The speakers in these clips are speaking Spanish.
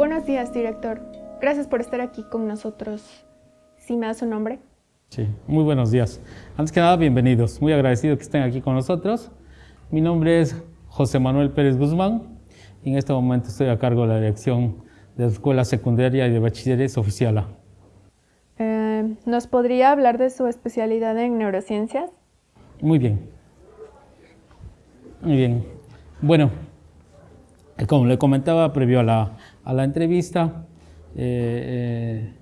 Buenos días, director. Gracias por estar aquí con nosotros. ¿Sí me da su nombre? Sí, muy buenos días. Antes que nada, bienvenidos. Muy agradecido que estén aquí con nosotros. Mi nombre es José Manuel Pérez Guzmán y en este momento estoy a cargo de la dirección de la Escuela Secundaria y de Bachilleres Oficial A. Eh, ¿Nos podría hablar de su especialidad en neurociencias? Muy bien. Muy bien. Bueno, como le comentaba previo a la, a la entrevista, eh, eh,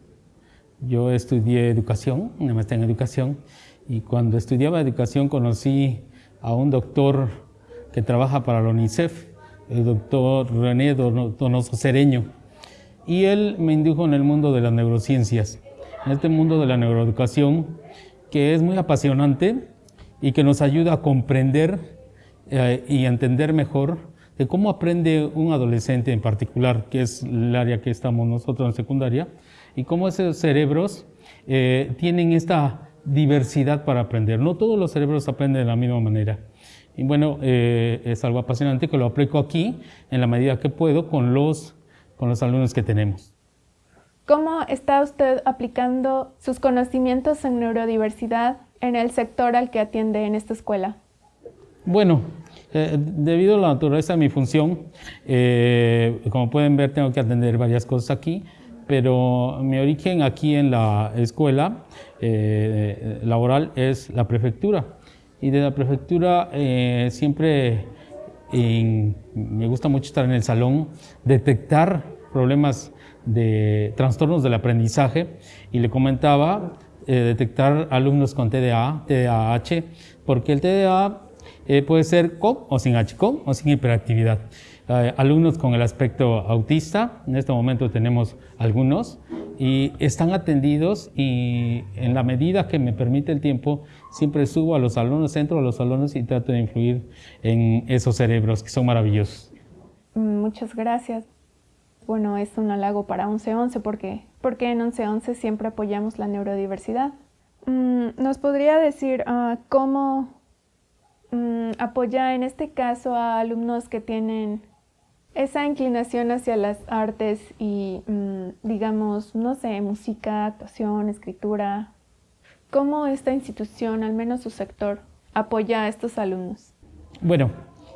yo estudié educación, una maestría en educación, y cuando estudiaba educación conocí a un doctor que trabaja para la UNICEF, el doctor René Donoso Cereño, y él me indujo en el mundo de las neurociencias, en este mundo de la neuroeducación, que es muy apasionante y que nos ayuda a comprender eh, y entender mejor de cómo aprende un adolescente en particular, que es el área que estamos nosotros en secundaria, y cómo esos cerebros eh, tienen esta diversidad para aprender. No todos los cerebros aprenden de la misma manera. Y bueno, eh, es algo apasionante que lo aplico aquí en la medida que puedo con los, con los alumnos que tenemos. ¿Cómo está usted aplicando sus conocimientos en neurodiversidad en el sector al que atiende en esta escuela? Bueno, eh, debido a la naturaleza de mi función, eh, como pueden ver, tengo que atender varias cosas aquí, pero mi origen aquí en la escuela eh, laboral es la prefectura. Y de la prefectura siempre me gusta mucho estar en el salón, detectar problemas de trastornos del aprendizaje y le comentaba detectar alumnos con TDA, TDAH, porque el TDA eh, puede ser con o sin H, o sin hiperactividad. Eh, alumnos con el aspecto autista, en este momento tenemos algunos, y están atendidos y en la medida que me permite el tiempo, siempre subo a los alumnos, entro a los alumnos y trato de influir en esos cerebros que son maravillosos. Muchas gracias. Bueno, es un halago para 1111 porque, porque en 1111 siempre apoyamos la neurodiversidad. Mm, ¿Nos podría decir ah, cómo Mm, apoya en este caso a alumnos que tienen esa inclinación hacia las artes y, mm, digamos, no sé, música, actuación, escritura. ¿Cómo esta institución, al menos su sector, apoya a estos alumnos? Bueno,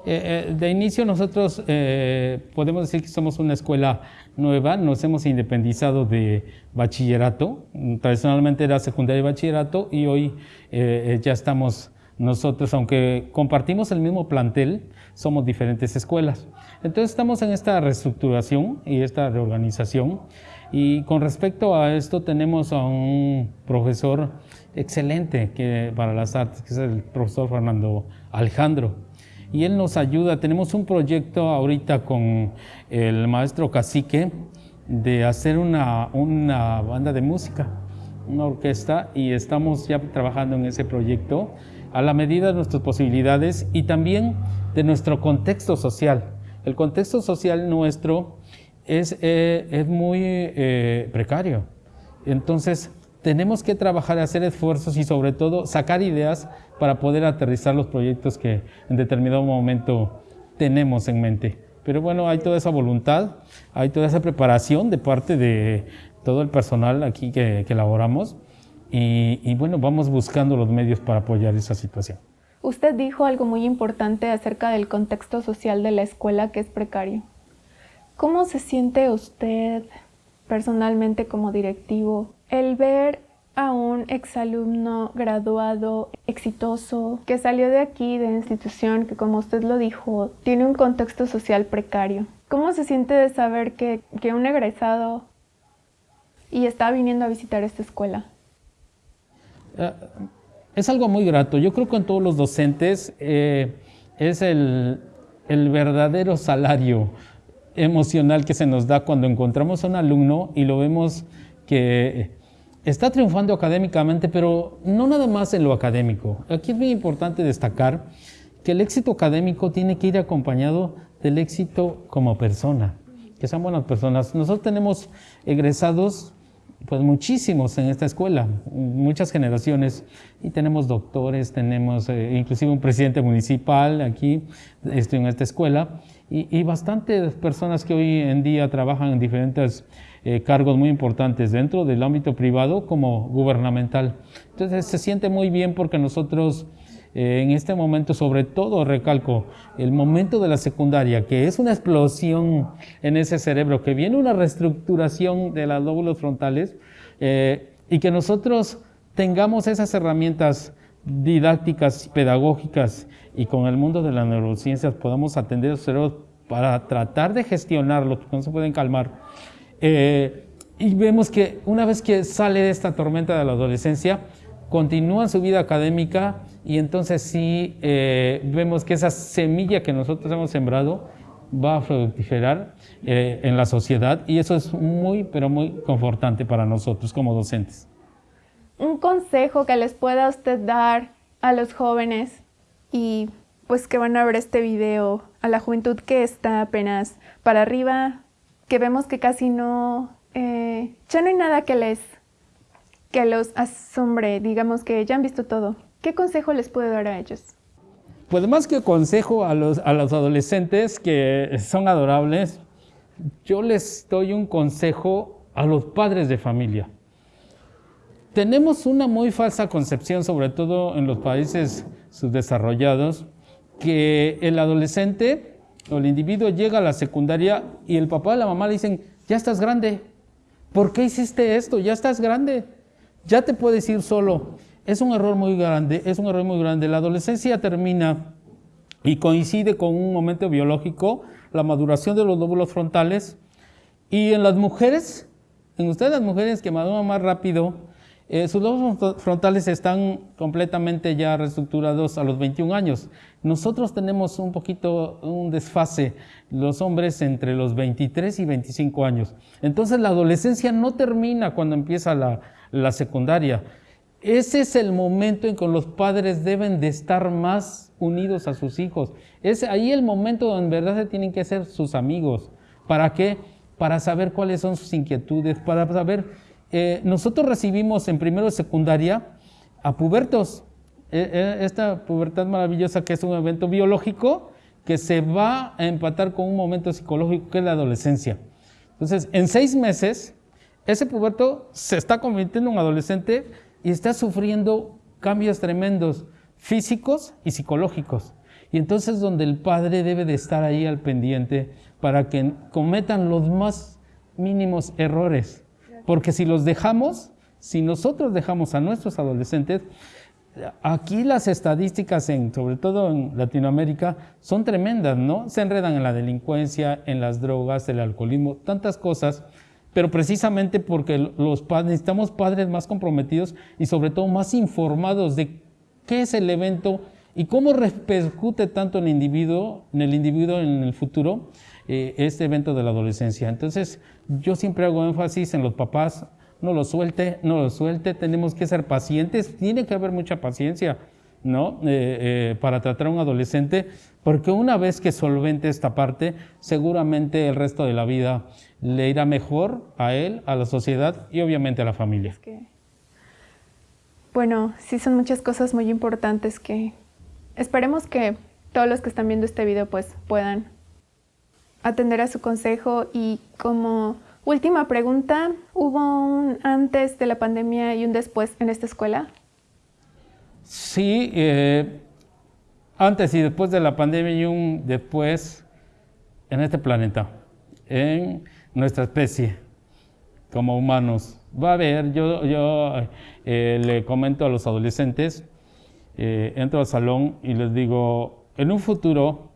eh, eh, de inicio nosotros eh, podemos decir que somos una escuela nueva, nos hemos independizado de bachillerato, tradicionalmente era secundaria y bachillerato y hoy ya estamos nosotros, aunque compartimos el mismo plantel, somos diferentes escuelas. Entonces estamos en esta reestructuración y esta reorganización. Y con respecto a esto tenemos a un profesor excelente que, para las artes, que es el profesor Fernando Alejandro. Y él nos ayuda, tenemos un proyecto ahorita con el maestro Cacique de hacer una, una banda de música, una orquesta, y estamos ya trabajando en ese proyecto a la medida de nuestras posibilidades y también de nuestro contexto social. El contexto social nuestro es, eh, es muy eh, precario. Entonces, tenemos que trabajar, hacer esfuerzos y sobre todo sacar ideas para poder aterrizar los proyectos que en determinado momento tenemos en mente. Pero bueno, hay toda esa voluntad, hay toda esa preparación de parte de todo el personal aquí que, que elaboramos y, bueno, vamos buscando los medios para apoyar esa situación. Usted dijo algo muy importante acerca del contexto social de la escuela que es precario. ¿Cómo se siente usted personalmente como directivo el ver a un exalumno graduado exitoso que salió de aquí, de institución, que como usted lo dijo, tiene un contexto social precario? ¿Cómo se siente de saber que, que un egresado y está viniendo a visitar esta escuela? Eh, es algo muy grato. Yo creo que en todos los docentes eh, es el, verdadero salario emocional que se nos da cuando encontramos a un alumno y lo vemos que está triunfando académicamente, pero no nada más en lo académico. Aquí es muy importante destacar que el éxito académico tiene que ir acompañado del éxito como persona, que sean buenas personas. Nosotros tenemos egresados pues muchísimos en esta escuela, muchas generaciones, y tenemos doctores, tenemos eh, inclusive un presidente municipal aquí estoy en esta escuela, y, bastantes personas que hoy en día trabajan en diferentes eh, cargos muy importantes dentro del ámbito privado como gubernamental. Entonces se siente muy bien porque nosotros en este momento, sobre todo recalco, el momento de la secundaria, que es una explosión en ese cerebro, que viene una reestructuración de los lóbulos frontales eh, y que nosotros tengamos esas herramientas didácticas, pedagógicas y con el mundo de las neurociencias podamos atender los cerebros para tratar de gestionarlo, porque no se pueden calmar. Eh, y vemos que una vez que sale de esta tormenta de la adolescencia, continúa su vida académica y entonces sí eh, vemos que esa semilla que nosotros hemos sembrado va a fructificar eh, en la sociedad y eso es muy, pero muy confortante para nosotros como docentes. Un consejo que les pueda usted dar a los jóvenes y pues que van a ver este video, a la juventud que está apenas para arriba, que vemos que casi no, eh, ya no hay nada que les que los asombre, digamos que ya han visto todo. ¿Qué consejo les puede dar a ellos? Pues más que consejo a los, a los adolescentes que son adorables, yo les doy un consejo a los padres de familia. Tenemos una muy falsa concepción, sobre todo en los países subdesarrollados, que el adolescente o el individuo llega a la secundaria y el papá y la mamá le dicen, ya estás grande, ¿por qué hiciste esto? Ya estás grande ya te puedes ir solo. Es un error muy grande, es un error muy grande. La adolescencia termina y coincide con un momento biológico, la maduración de los lóbulos frontales. Y en las mujeres, en ustedes las mujeres que maduran más rápido, eh, sus lóbulos frontales están completamente ya reestructurados a los 21 años. Nosotros tenemos un poquito un desfase, los hombres entre los 23 y 25 años. Entonces la adolescencia no termina cuando empieza la, la secundaria. Ese es el momento en que los padres deben de estar más unidos a sus hijos. Es ahí el momento donde en verdad se tienen que ser sus amigos. ¿Para qué? Para saber cuáles son sus inquietudes, para saber... Eh, nosotros recibimos en primero de secundaria a pubertos. E, e, esta pubertad maravillosa que es un evento biológico que se va a empatar con un momento psicológico que es la adolescencia. Entonces, en seis meses ese puberto se está convirtiendo en un adolescente y está sufriendo cambios tremendos físicos y psicológicos. Y entonces donde el padre debe de estar ahí al pendiente para que cometan los más mínimos errores. Porque si los dejamos, si nosotros dejamos a nuestros adolescentes, aquí las estadísticas, sobre todo en Latinoamérica, son tremendas, ¿no? Se enredan en la delincuencia, en las drogas, el alcoholismo, tantas cosas pero precisamente porque los padres, necesitamos padres más comprometidos y sobre todo más informados de qué es el evento y cómo repercute tanto en el individuo, en el, individuo en el futuro eh, este evento de la adolescencia. Entonces, yo siempre hago énfasis en los papás, no lo suelte, no lo suelte, tenemos que ser pacientes, tiene que haber mucha paciencia, ¿no? Eh, eh, para tratar a un adolescente, porque una vez que solvente esta parte, seguramente el resto de la vida le irá mejor a él, a la sociedad y obviamente a la familia. bueno, sí son muchas cosas muy importantes que esperemos que todos los que están viendo este video pues puedan atender a su consejo y como última pregunta, ¿hubo un antes de la pandemia y un después en esta escuela? Sí, eh, antes y después de la pandemia y un después en este planeta. En nuestra especie como humanos. Va a haber, yo, yo eh, le comento a los adolescentes, eh, entro al salón y les digo, en un futuro,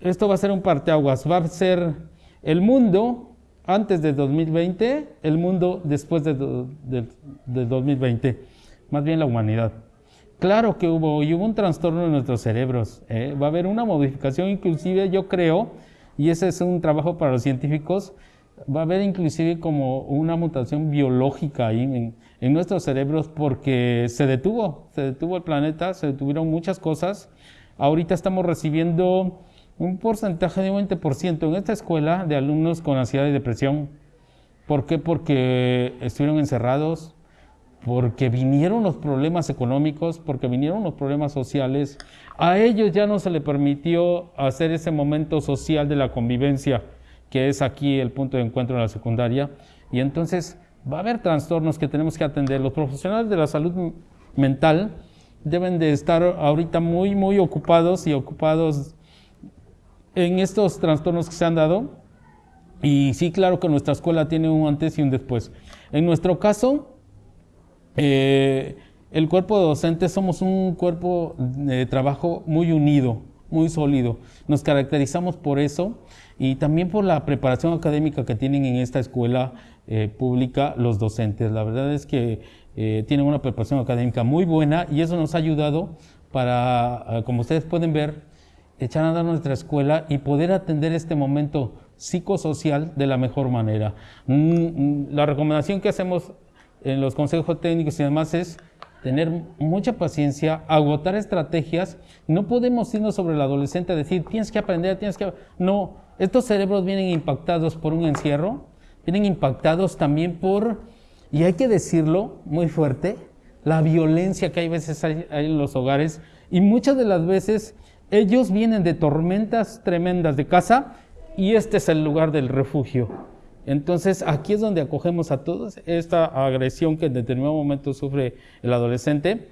esto va a ser un parteaguas, va a ser el mundo antes de 2020, el mundo después de, 2020, más bien la humanidad. Claro que hubo, y hubo un trastorno en nuestros cerebros, ¿eh? va a haber una modificación inclusive, yo creo, y ese es un trabajo para los científicos, va a haber inclusive como una mutación biológica ahí en, en, nuestros cerebros porque se detuvo, se detuvo el planeta, se detuvieron muchas cosas. Ahorita estamos recibiendo un porcentaje de un 20% en esta escuela de alumnos con ansiedad y depresión. ¿Por qué? Porque estuvieron encerrados, porque vinieron los problemas económicos, porque vinieron los problemas sociales. A ellos ya no se les permitió hacer ese momento social de la convivencia, que es aquí el punto de encuentro en la secundaria. Y entonces va a haber trastornos que tenemos que atender. Los profesionales de la salud mental deben de estar ahorita muy, muy ocupados y ocupados en estos trastornos que se han dado. Y sí, claro que nuestra escuela tiene un antes y un después. En nuestro caso, eh, el cuerpo de docentes somos un cuerpo de trabajo muy unido, muy sólido. Nos caracterizamos por eso y también por la preparación académica que tienen en esta escuela eh, pública los docentes. La verdad es que eh, tienen una preparación académica muy buena y eso nos ha ayudado para, como ustedes pueden ver, echar a andar nuestra escuela y poder atender este momento psicosocial de la mejor manera. Mm, mm, la recomendación que hacemos en los consejos técnicos y demás es tener mucha paciencia, agotar estrategias. No podemos irnos sobre el adolescente a decir, tienes que aprender, tienes que... No, estos cerebros vienen impactados por un encierro, vienen impactados también por, y hay que decirlo muy fuerte, la violencia que hay veces hay en los hogares. Y muchas de las veces ellos vienen de tormentas tremendas de casa y este es el lugar del refugio. Entonces, aquí es donde acogemos a todos esta agresión que en determinado momento sufre el adolescente.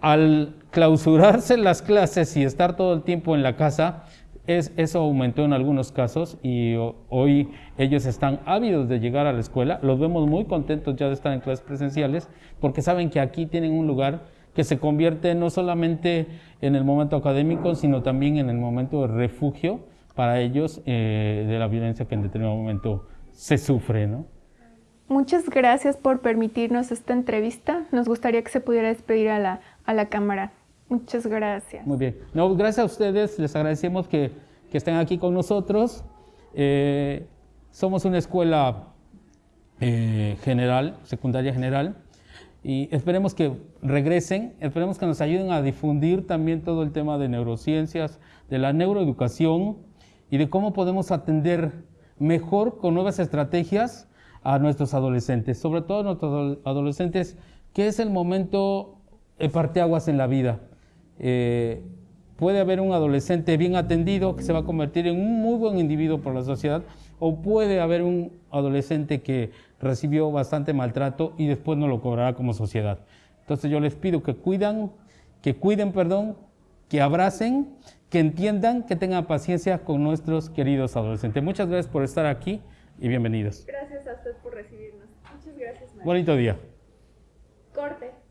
Al clausurarse las clases y estar todo el tiempo en la casa, es, eso aumentó en algunos casos y hoy ellos están ávidos de llegar a la escuela. Los vemos muy contentos ya de estar en clases presenciales porque saben que aquí tienen un lugar que se convierte no solamente en el momento académico, sino también en el momento de refugio para ellos eh, de la violencia que en determinado momento se sufre, ¿no? Muchas gracias por permitirnos esta entrevista. Nos gustaría que se pudiera despedir a la, a la cámara. Muchas gracias. Muy bien. No, gracias a ustedes. Les agradecemos que, que estén aquí con nosotros. Eh, somos una escuela eh, general, secundaria general, y esperemos que regresen, esperemos que nos ayuden a difundir también todo el tema de neurociencias, de la neuroeducación y de cómo podemos atender mejor con nuevas estrategias a nuestros adolescentes, sobre todo a nuestros adolescentes, que es el momento de parteaguas en la vida. Eh, puede haber un adolescente bien atendido que se va a convertir en un muy buen individuo por la sociedad, o puede haber un adolescente que recibió bastante maltrato y después no lo cobrará como sociedad. Entonces yo les pido que cuidan, que cuiden, perdón, que abracen que entiendan, que tengan paciencia con nuestros queridos adolescentes. Muchas gracias por estar aquí y bienvenidos. Gracias a usted por recibirnos. Muchas gracias. Bonito día. Corte.